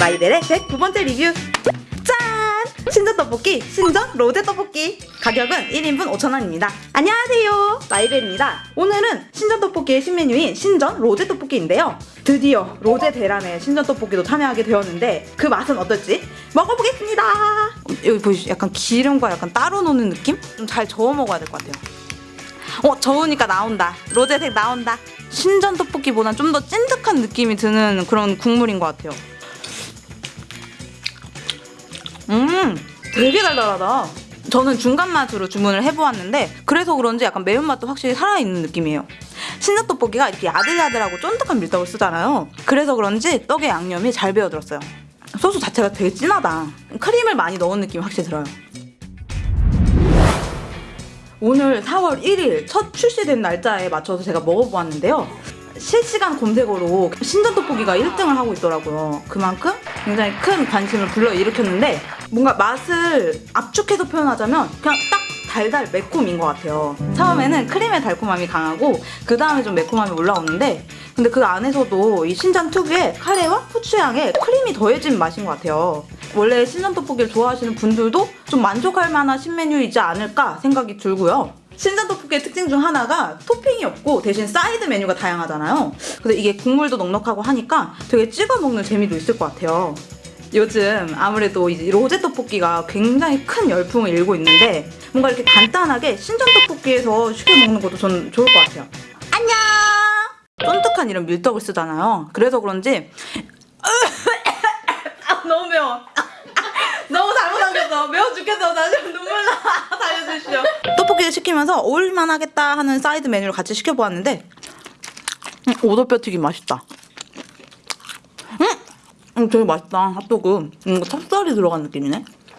마이벨의 109번째 리뷰. 짠! 신전 떡볶이 신전 로제 떡볶이. 가격은 1인분 5,000원입니다. 안녕하세요. 마이벨입니다. 오늘은 신전 떡볶이의 신메뉴인 신전 로제 떡볶이인데요. 드디어 로제 대란에 신전 떡볶이도 참여하게 되었는데 그 맛은 어떨지 먹어보겠습니다. 여기 보이시죠? 약간 기름과 약간 따로 노는 느낌? 좀 잘 저어 먹어야 될 것 같아요. 어 저으니까 나온다. 로제색 나온다. 신전 떡볶이보단 좀 더 찐득한 느낌이 드는 그런 국물인 것 같아요 음 되게 달달하다. 저는 중간 맛으로 주문을 해보았는데 그래서 그런지 약간 매운맛도 확실히 살아있는 느낌이에요. 신전 떡볶이가 이렇게 야들야들하고 쫀득한 밀떡을 쓰잖아요. 그래서 그런지 떡의 양념이 잘 배어들었어요. 소스 자체가 되게 진하다. 크림을 많이 넣은 느낌이 확실히 들어요. 오늘 4월 1일 첫 출시된 날짜에 맞춰서 제가 먹어보았는데요. 실시간 검색어로 신전 떡볶이가 1등을 하고 있더라고요. 그만큼 굉장히 큰 관심을 불러일으켰는데 뭔가 맛을 압축해서 표현하자면 그냥 딱 달달 매콤인 것 같아요. 처음에는 크림의 달콤함이 강하고 그 다음에 좀 매콤함이 올라오는데 근데 그 안에서도 이 신전 특유의 카레와 후추향에 크림이 더해진 맛인 것 같아요. 원래 신전 떡볶이를 좋아하시는 분들도 좀 만족할 만한 신메뉴이지 않을까 생각이 들고요. 신전 떡볶이의 특징 중 하나가 토핑이 없고 대신 사이드 메뉴가 다양하잖아요. 근데 이게 국물도 넉넉하고 하니까 되게 찍어 먹는 재미도 있을 것 같아요. 요즘 아무래도 이제 로제 떡볶이가 굉장히 큰 열풍을 일고 있는데 뭔가 이렇게 간단하게 신전 떡볶이에서 쉽게 먹는 것도 전 좋을 것 같아요. 안녕! 쫀득한 이런 밀떡을 쓰잖아요. 그래서 그런지 아, 너무 매워. 너무 잘못 삼켰어. 매워 죽겠어. 나 지금 눈물 나. 살려주시오. 떡볶이를 시키면서 어울릴만 하겠다 하는 사이드 메뉴를 같이 시켜보았는데 음, 오돌뼈 튀김 맛있다. 음, 음 되게 맛있다. 핫도그. 음, 찹쌀이 들어간 느낌이네.